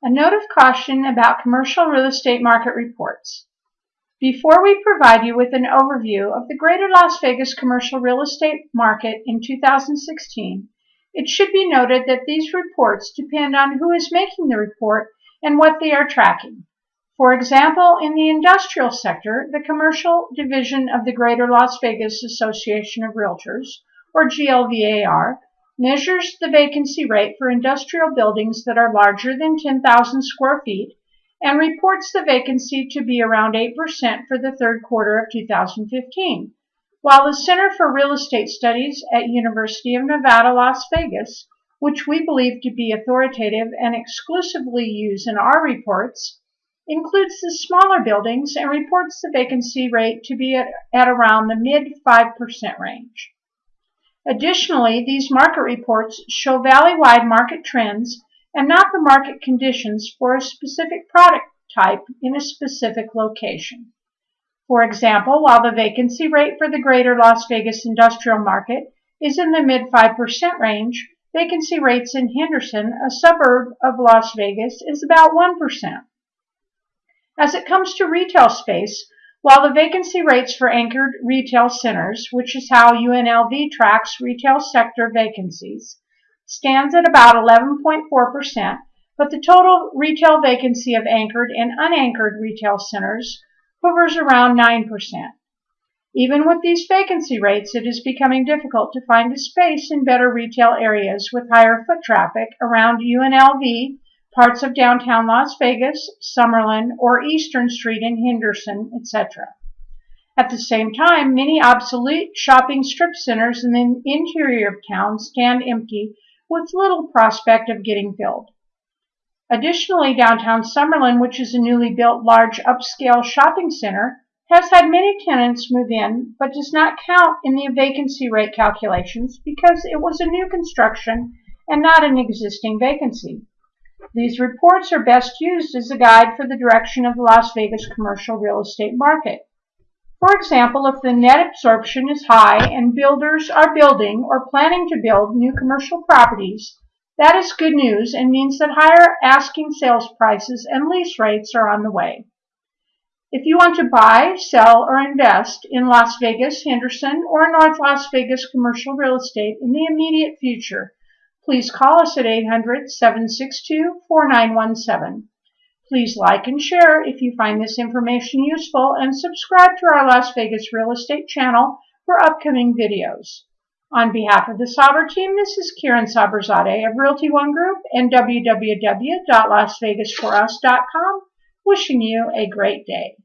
A note of caution about commercial real estate market reports. Before we provide you with an overview of the greater Las Vegas commercial real estate market in 2016, it should be noted that these reports depend on who is making the report and what they are tracking. For example, in the industrial sector, the commercial division of the Greater Las Vegas Association of Realtors, or GLVAR, measures the vacancy rate for industrial buildings that are larger than 10,000 square feet and reports the vacancy to be around 8% for the third quarter of 2015, while the Center for Real Estate Studies at University of Nevada, Las Vegas, which we believe to be authoritative and exclusively used in our reports, includes the smaller buildings and reports the vacancy rate to be at, at around the mid 5% range. Additionally, these market reports show valley-wide market trends and not the market conditions for a specific product type in a specific location. For example, while the vacancy rate for the greater Las Vegas industrial market is in the mid 5% range, vacancy rates in Henderson, a suburb of Las Vegas, is about 1%. As it comes to retail space, while the vacancy rates for anchored retail centers, which is how UNLV tracks retail sector vacancies, stands at about 11.4%, but the total retail vacancy of anchored and unanchored retail centers hovers around 9%. Even with these vacancy rates, it is becoming difficult to find a space in better retail areas with higher foot traffic around UNLV parts of downtown Las Vegas, Summerlin, or Eastern Street in Henderson, etc. At the same time, many obsolete shopping strip centers in the interior of town stand empty with little prospect of getting filled. Additionally, downtown Summerlin, which is a newly built large upscale shopping center, has had many tenants move in, but does not count in the vacancy rate calculations because it was a new construction and not an existing vacancy. These reports are best used as a guide for the direction of the Las Vegas commercial real estate market. For example, if the net absorption is high and builders are building or planning to build new commercial properties, that is good news and means that higher asking sales prices and lease rates are on the way. If you want to buy, sell, or invest in Las Vegas, Henderson, or North Las Vegas commercial real estate in the immediate future, please call us at 800-762-4917. Please like and share if you find this information useful and subscribe to our Las Vegas Real Estate channel for upcoming videos. On behalf of the Saber team, this is Kieran Saberzadeh of Realty One Group and www.lasvegasforus.com wishing you a great day.